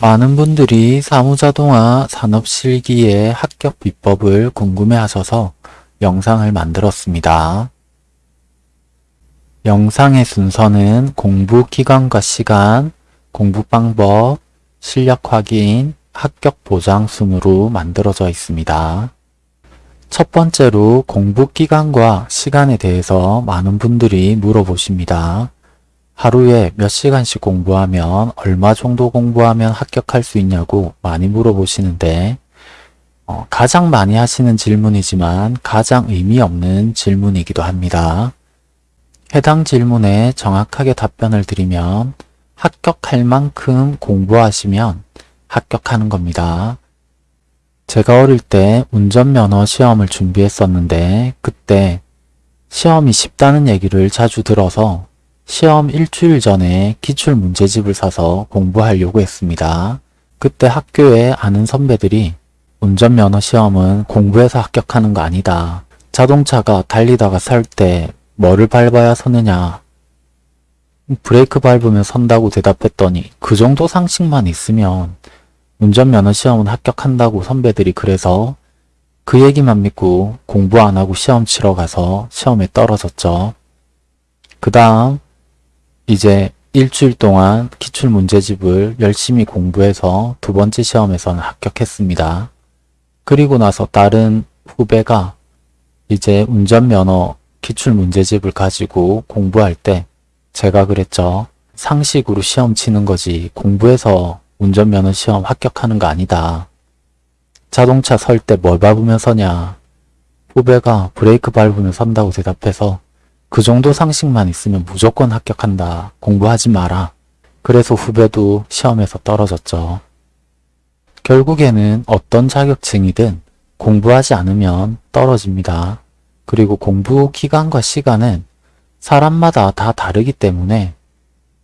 많은 분들이 사무자동화 산업실기의 합격 비법을 궁금해하셔서 영상을 만들었습니다. 영상의 순서는 공부 기간과 시간, 공부 방법, 실력 확인, 합격 보장 순으로 만들어져 있습니다. 첫 번째로 공부 기간과 시간에 대해서 많은 분들이 물어보십니다. 하루에 몇 시간씩 공부하면 얼마 정도 공부하면 합격할 수 있냐고 많이 물어보시는데 어, 가장 많이 하시는 질문이지만 가장 의미 없는 질문이기도 합니다. 해당 질문에 정확하게 답변을 드리면 합격할 만큼 공부하시면 합격하는 겁니다. 제가 어릴 때 운전면허 시험을 준비했었는데 그때 시험이 쉽다는 얘기를 자주 들어서 시험 일주일 전에 기출문제집을 사서 공부하려고 했습니다. 그때 학교에 아는 선배들이 운전면허 시험은 공부해서 합격하는 거 아니다. 자동차가 달리다가 살때 뭐를 밟아야 서느냐. 브레이크 밟으면 선다고 대답했더니 그 정도 상식만 있으면 운전면허 시험은 합격한다고 선배들이 그래서 그 얘기만 믿고 공부 안 하고 시험 치러 가서 시험에 떨어졌죠. 그 다음 이제 일주일 동안 기출 문제집을 열심히 공부해서 두 번째 시험에서는 합격했습니다. 그리고 나서 다른 후배가 이제 운전면허 기출 문제집을 가지고 공부할 때 제가 그랬죠. 상식으로 시험 치는 거지 공부해서 운전면허 시험 합격하는 거 아니다. 자동차 설 때 뭘 밟으면 서냐. 후배가 브레이크 밟으면 선다고 대답해서 그 정도 상식만 있으면 무조건 합격한다. 공부하지 마라. 그래서 후배도 시험에서 떨어졌죠. 결국에는 어떤 자격증이든 공부하지 않으면 떨어집니다. 그리고 공부 기간과 시간은 사람마다 다 다르기 때문에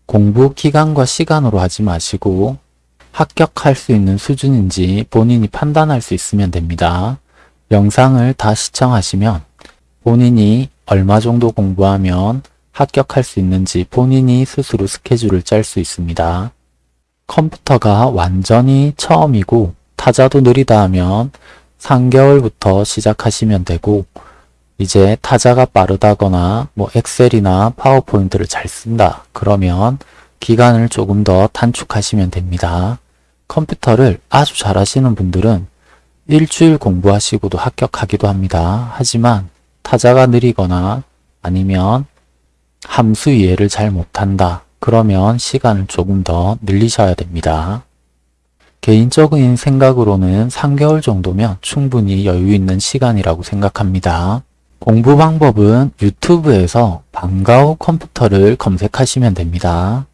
공부 기간과 시간으로 하지 마시고 합격할 수 있는 수준인지 본인이 판단할 수 있으면 됩니다. 영상을 다 시청하시면 본인이 얼마 정도 공부하면 합격할 수 있는지 본인이 스스로 스케줄을 짤 수 있습니다. 컴퓨터가 완전히 처음이고 타자도 느리다 하면 3개월부터 시작하시면 되고 이제 타자가 빠르다거나 뭐 엑셀이나 파워포인트를 잘 쓴다 그러면 기간을 조금 더 단축하시면 됩니다. 컴퓨터를 아주 잘 하시는 분들은 일주일 공부하시고도 합격하기도 합니다. 하지만 타자가 느리거나 아니면 함수 이해를 잘 못한다. 그러면 시간을 조금 더 늘리셔야 됩니다. 개인적인 생각으로는 3개월 정도면 충분히 여유 있는 시간이라고 생각합니다. 공부 방법은 유튜브에서 방과후 컴퓨터를 검색하시면 됩니다.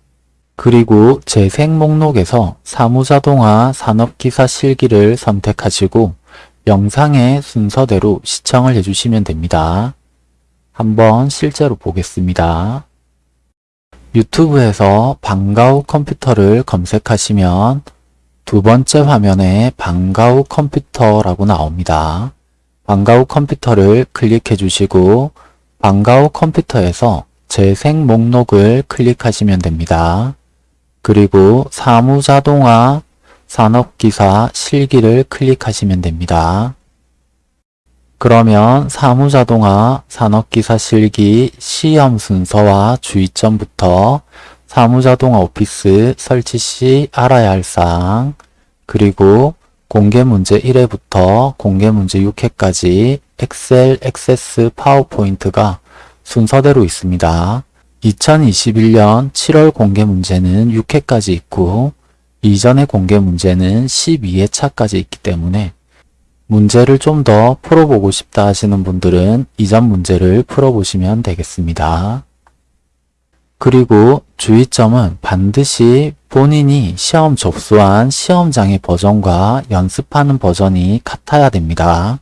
그리고 재생 목록에서 사무자동화 산업기사 실기를 선택하시고 영상의 순서대로 시청을 해주시면 됩니다. 한번 실제로 보겠습니다. 유튜브에서 방과후 컴퓨터를 검색하시면 두 번째 화면에 방과후 컴퓨터라고 나옵니다. 방과후 컴퓨터를 클릭해 주시고 방과후 컴퓨터에서 재생 목록을 클릭하시면 됩니다. 그리고 사무자동화 산업기사 실기를 클릭하시면 됩니다. 그러면 사무자동화 산업기사 실기 시험 순서와 주의점부터 사무자동화 오피스 설치 시 알아야 할 사항 그리고 공개문제 1회부터 공개문제 6회까지 엑셀, 액세스, 파워포인트가 순서대로 있습니다. 2021년 7월 공개문제는 6회까지 있고 이전의 공개 문제는 12회차까지 있기 때문에 문제를 좀 더 풀어보고 싶다 하시는 분들은 이전 문제를 풀어보시면 되겠습니다. 그리고 주의점은 반드시 본인이 시험 접수한 시험장의 버전과 연습하는 버전이 같아야 됩니다.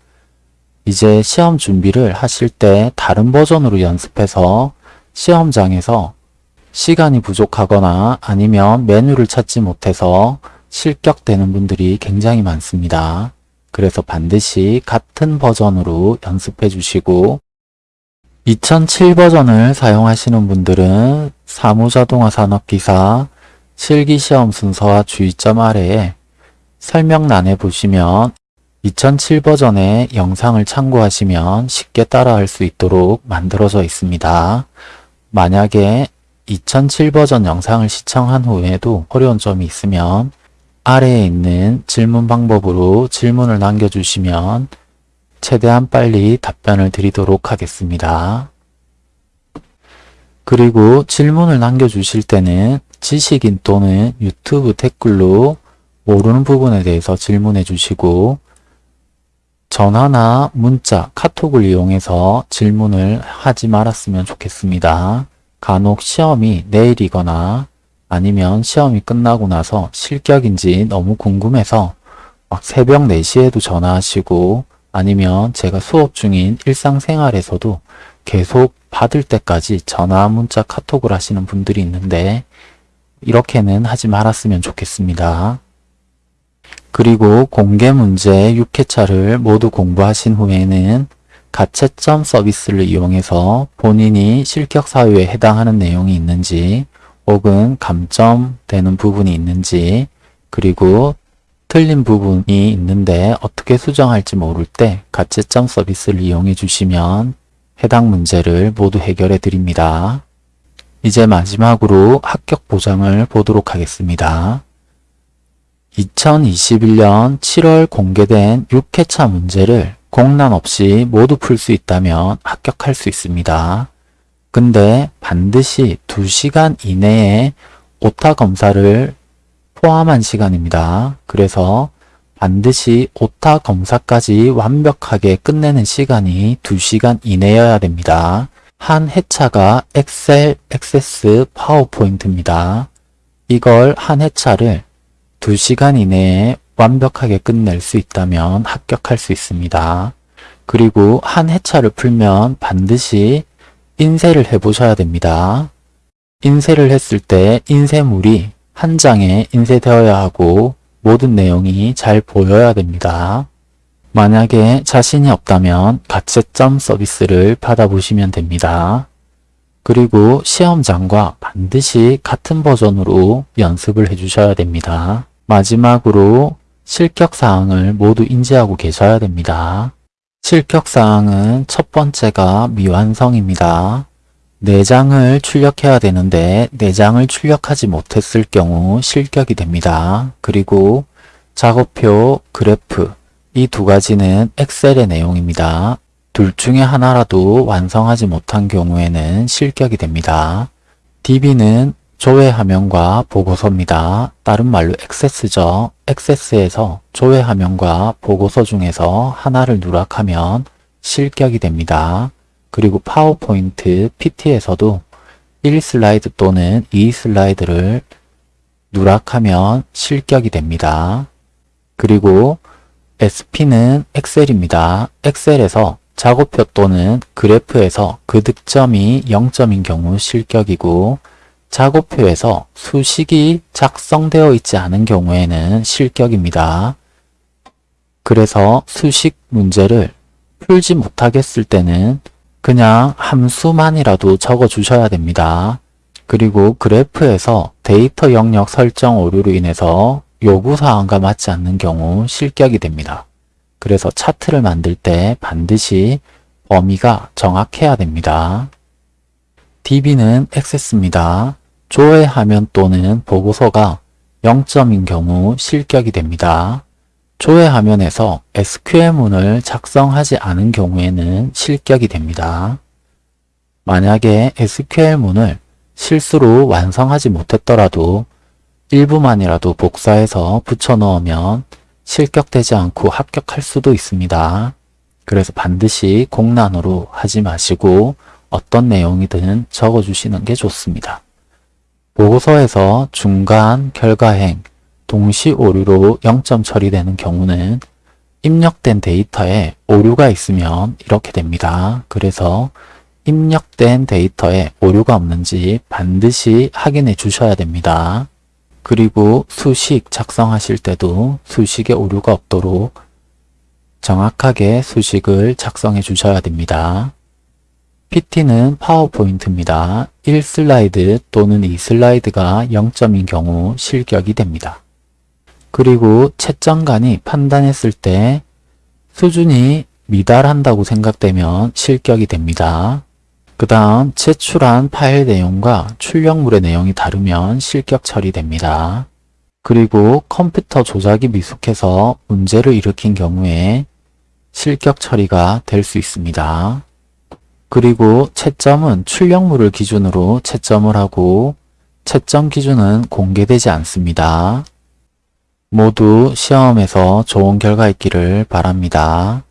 이제 시험 준비를 하실 때 다른 버전으로 연습해서 시험장에서 시간이 부족하거나 아니면 메뉴를 찾지 못해서 실격되는 분들이 굉장히 많습니다. 그래서 반드시 같은 버전으로 연습해 주시고 2007 버전을 사용하시는 분들은 사무자동화 산업기사 실기시험 순서와 주의점 아래에 설명란에 보시면 2007 버전의 영상을 참고하시면 쉽게 따라할 수 있도록 만들어져 있습니다. 만약에 2007 버전 영상을 시청한 후에도 어려운 점이 있으면 아래에 있는 질문 방법으로 질문을 남겨주시면 최대한 빨리 답변을 드리도록 하겠습니다. 그리고 질문을 남겨주실 때는 지식인 또는 유튜브 댓글로 모르는 부분에 대해서 질문해 주시고 전화나 문자, 카톡을 이용해서 질문을 하지 말았으면 좋겠습니다. 간혹 시험이 내일이거나 아니면 시험이 끝나고 나서 실격인지 너무 궁금해서 막 새벽 4시에도 전화하시고 아니면 제가 수업 중인 일상생활에서도 계속 받을 때까지 전화, 문자, 카톡을 하시는 분들이 있는데 이렇게는 하지 말았으면 좋겠습니다. 그리고 공개 문제 6회차를 모두 공부하신 후에는 가채점 서비스를 이용해서 본인이 실격 사유에 해당하는 내용이 있는지 혹은 감점되는 부분이 있는지 그리고 틀린 부분이 있는데 어떻게 수정할지 모를 때 가채점 서비스를 이용해 주시면 해당 문제를 모두 해결해 드립니다. 이제 마지막으로 합격 보장을 보도록 하겠습니다. 2021년 7월 공개된 6회차 문제를 공란 없이 모두 풀 수 있다면 합격할 수 있습니다. 근데 반드시 2시간 이내에 오타 검사를 포함한 시간입니다. 그래서 반드시 오타 검사까지 완벽하게 끝내는 시간이 2시간 이내여야 됩니다. 한 회차가 엑셀, 액세스, 파워포인트입니다. 이걸 한 회차를 2시간 이내에 완벽하게 끝낼 수 있다면 합격할 수 있습니다. 그리고 한 회차를 풀면 반드시 인쇄를 해보셔야 됩니다. 인쇄를 했을 때 인쇄물이 한 장에 인쇄되어야 하고 모든 내용이 잘 보여야 됩니다. 만약에 자신이 없다면 가채점 서비스를 받아보시면 됩니다. 그리고 시험장과 반드시 같은 버전으로 연습을 해주셔야 됩니다. 마지막으로 실격사항을 모두 인지하고 계셔야 됩니다. 실격사항은 첫 번째가 미완성입니다. 4장을 출력해야 되는데 4장을 출력하지 못했을 경우 실격이 됩니다. 그리고 작업표, 그래프 이 두 가지는 엑셀의 내용입니다. 둘 중에 하나라도 완성하지 못한 경우에는 실격이 됩니다. DB는 조회 화면과 보고서입니다. 다른 말로 액세스죠. 액세스에서 조회 화면과 보고서 중에서 하나를 누락하면 실격이 됩니다. 그리고 파워포인트 PT에서도 1 슬라이드 또는 2 슬라이드를 누락하면 실격이 됩니다. 그리고 SP는 엑셀입니다. 엑셀에서 작업표 또는 그래프에서 그 득점이 0점인 경우 실격이고 작업표에서 수식이 작성되어 있지 않은 경우에는 실격입니다. 그래서 수식 문제를 풀지 못하겠을 때는 그냥 함수만이라도 적어 주셔야 됩니다. 그리고 그래프에서 데이터 영역 설정 오류로 인해서 요구사항과 맞지 않는 경우 실격이 됩니다. 그래서 차트를 만들 때 반드시 범위가 정확해야 됩니다. DB는 액세스입니다. 조회 화면 또는 보고서가 0점인 경우 실격이 됩니다. 조회 화면에서 SQL문을 작성하지 않은 경우에는 실격이 됩니다. 만약에 SQL문을 실수로 완성하지 못했더라도 일부만이라도 복사해서 붙여 넣으면 실격되지 않고 합격할 수도 있습니다. 그래서 반드시 공란으로 하지 마시고 어떤 내용이든 적어주시는 게 좋습니다. 보고서에서 중간 결과행, 동시 오류로 0점 처리되는 경우는 입력된 데이터에 오류가 있으면 이렇게 됩니다. 그래서 입력된 데이터에 오류가 없는지 반드시 확인해 주셔야 됩니다. 그리고 수식 작성하실 때도 수식에 오류가 없도록 정확하게 수식을 작성해 주셔야 됩니다. PT는 파워포인트입니다. 1슬라이드 또는 2슬라이드가 0점인 경우 실격이 됩니다. 그리고 채점관이 판단했을 때 수준이 미달한다고 생각되면 실격이 됩니다. 그 다음 제출한 파일 내용과 출력물의 내용이 다르면 실격 처리됩니다. 그리고 컴퓨터 조작이 미숙해서 문제를 일으킨 경우에 실격 처리가 될 수 있습니다. 그리고 채점은 출력물을 기준으로 채점을 하고 채점 기준은 공개되지 않습니다. 모두 시험에서 좋은 결과 있기를 바랍니다.